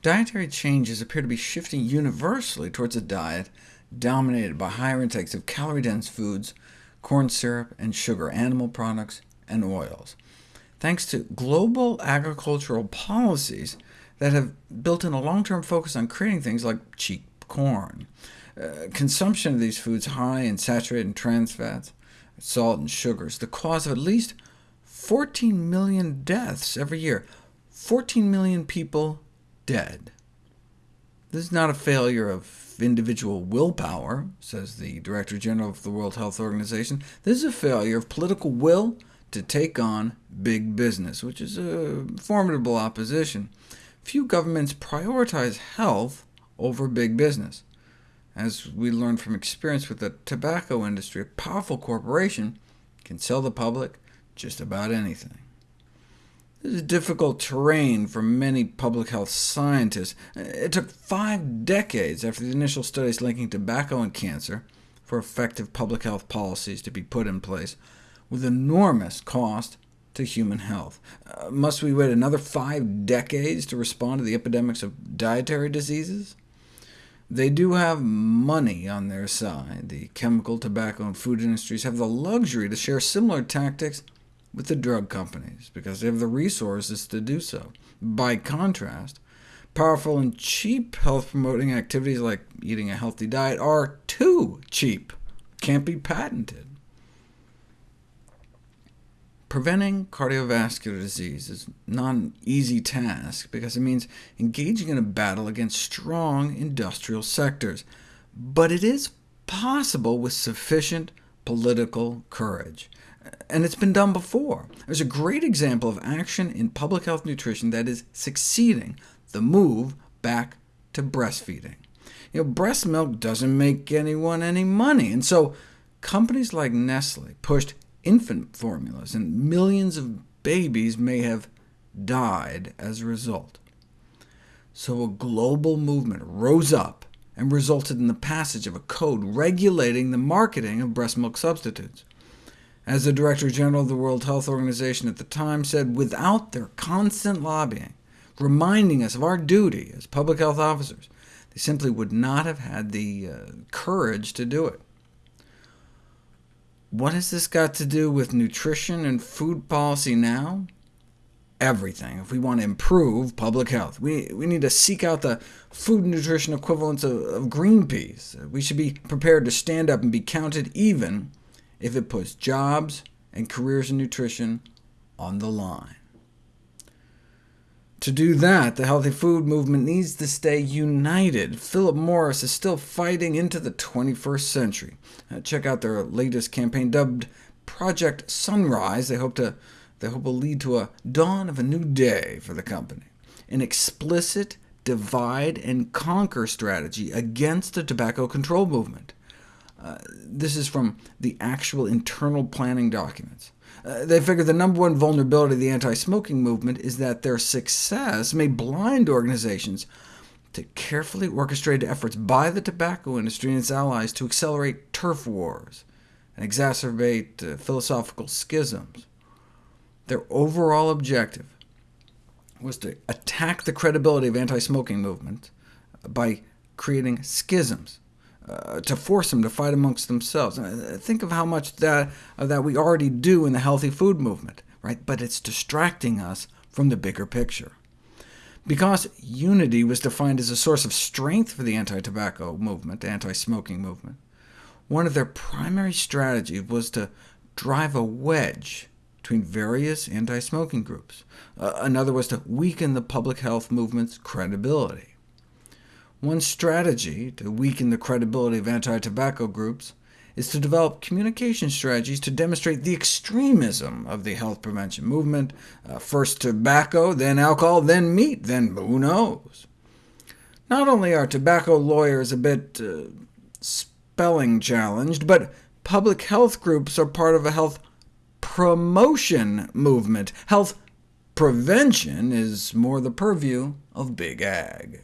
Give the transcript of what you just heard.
Dietary changes appear to be shifting universally towards a diet dominated by higher intakes of calorie-dense foods, corn syrup and sugar, animal products, and oils, thanks to global agricultural policies that have built in a long-term focus on creating things like cheap corn. Uh, consumption of these foods high in saturated and trans fats, salt and sugars, the cause of at least 14 million deaths every year. 14 million people dead. This is not a failure of individual willpower, says the Director General of the World Health Organization. This is a failure of political will to take on big business, which is a formidable opposition. Few governments prioritize health over big business. As we learned from experience with the tobacco industry, a powerful corporation can sell the public just about anything. This is difficult terrain for many public health scientists. It took five decades after the initial studies linking tobacco and cancer for effective public health policies to be put in place, with enormous cost to human health. Uh, must we wait another five decades to respond to the epidemics of dietary diseases? They do have money on their side. The chemical, tobacco, and food industries have the luxury to share similar tactics with the drug companies, because they have the resources to do so. By contrast, powerful and cheap health-promoting activities like eating a healthy diet are too cheap, can't be patented. Preventing cardiovascular disease is not an easy task, because it means engaging in a battle against strong industrial sectors, but it is possible with sufficient political courage. And it's been done before. There's a great example of action in public health nutrition that is succeeding, the move back to breastfeeding. You know, breast milk doesn't make anyone any money, and so companies like Nestle pushed infant formulas, and millions of babies may have died as a result. So a global movement rose up and resulted in the passage of a code regulating the marketing of breast milk substitutes. As the Director General of the World Health Organization at the time said, without their constant lobbying, reminding us of our duty as public health officers, they simply would not have had the uh, courage to do it. What has this got to do with nutrition and food policy now? Everything, if we want to improve public health. We, we need to seek out the food and nutrition equivalents of, of Greenpeace. We should be prepared to stand up and be counted even if it puts jobs and careers in nutrition on the line. To do that, the healthy food movement needs to stay united. Philip Morris is still fighting into the 21st century. Uh, check out their latest campaign, dubbed Project Sunrise. They hope, to, they hope will lead to a dawn of a new day for the company, an explicit divide and conquer strategy against the tobacco control movement. Uh, this is from the actual internal planning documents. Uh, they figure the number one vulnerability of the anti-smoking movement is that their success may blind organizations to carefully orchestrated efforts by the tobacco industry and its allies to accelerate turf wars and exacerbate uh, philosophical schisms. Their overall objective was to attack the credibility of anti-smoking movement by creating schisms uh, to force them to fight amongst themselves. Uh, think of how much that, that we already do in the healthy food movement, right? but it's distracting us from the bigger picture. Because unity was defined as a source of strength for the anti-tobacco movement, anti-smoking movement, one of their primary strategies was to drive a wedge between various anti-smoking groups. Uh, another was to weaken the public health movement's credibility. One strategy to weaken the credibility of anti-tobacco groups is to develop communication strategies to demonstrate the extremism of the health prevention movement. Uh, first tobacco, then alcohol, then meat, then who knows? Not only are tobacco lawyers a bit uh, spelling challenged, but public health groups are part of a health promotion movement. Health prevention is more the purview of big ag.